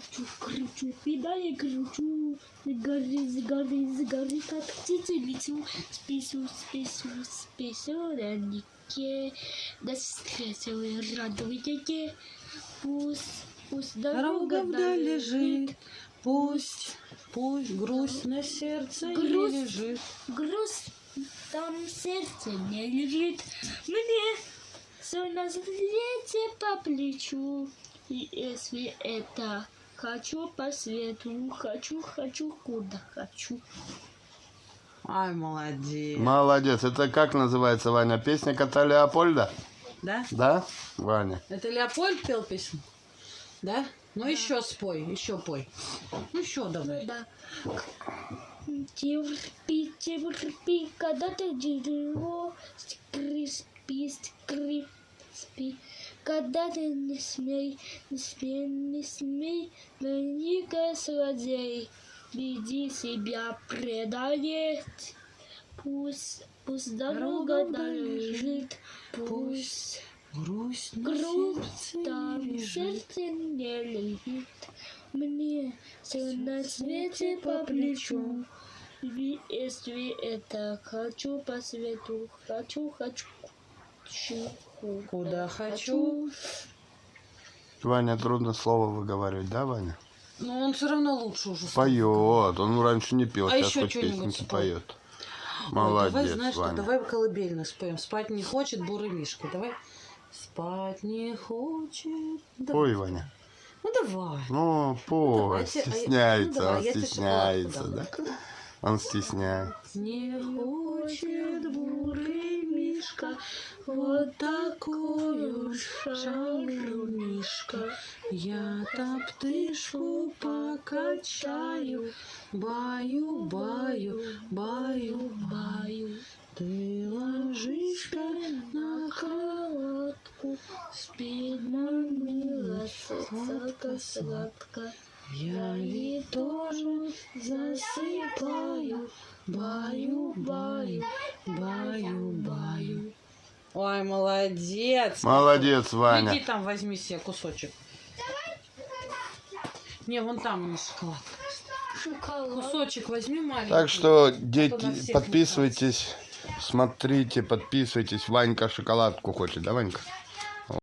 Кручу, кручу, педали кручу, горы, с горы, как птица лечу, спису, спису, спису, на реке, да встретил и радуете, пусть, пусть Дорога дорога вдаль лежит, пусть, пусть грусть на сердце не Грусть. лежит. груз там сердце не лежит, мне все на свете по плечу, и если это хочу по свету, хочу, хочу, куда хочу. Ай, молодец. Молодец. Это как называется, Ваня? Песня кота Леопольда? Да? Да, Ваня? Это Леопольд пел песню? Да? Ну еще спой, еще пой. Ну еще давай. Да. Терпи, терпи, когда ты дерево, скрипи, скрипи. Когда ты не смей, не смей, не смей, на ника злодей, веди себя предает. Пусть, пусть дорога долежит, пусть Грусть сердце там в лежит. сердце не лежит. Мне все на свете по плечу. Если это хочу по свету, хочу, хочу. Куда хочу. Ваня, трудно слово выговаривать, да, Ваня? Но он все равно лучше уже. стал. Поет. Он раньше не пел, А сейчас еще хоть песенки спой. поет. Ой, Молодец, давай, знаешь что, Ваня. давай колыбельно споем. Спать не хочет бурый мишка. Давай. Спать не хочет. Давай. Ой, Ваня. Ну давай. Ну, пой, давайте, а я- стесняется, ну, давай, он стесняется, да? Он стесняется. Не хочет вот такую шалу мишка. Я топтышку покачаю, баю, баю, баю, баю. Ты ложишься на Кроватку спит мамила сладко, сладко. Я ведь тоже засыпаю, баю, баю, баю, баю. Ой, молодец. Молодец, Ваня. Иди там возьми себе кусочек. Не, вон там у нас шоколад. Шоколад. Кусочек возьми маленький. Так что, дети, подписывайтесь, смотрите, подписывайтесь. Ванька шоколадку хочет, да, Ванька?